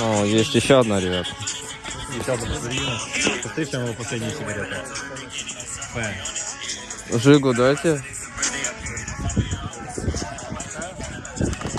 Ну, есть еще одна, ребят. Еще одна батарея. Посмотри, в чем его последняя сигарета. П. Жигу дайте.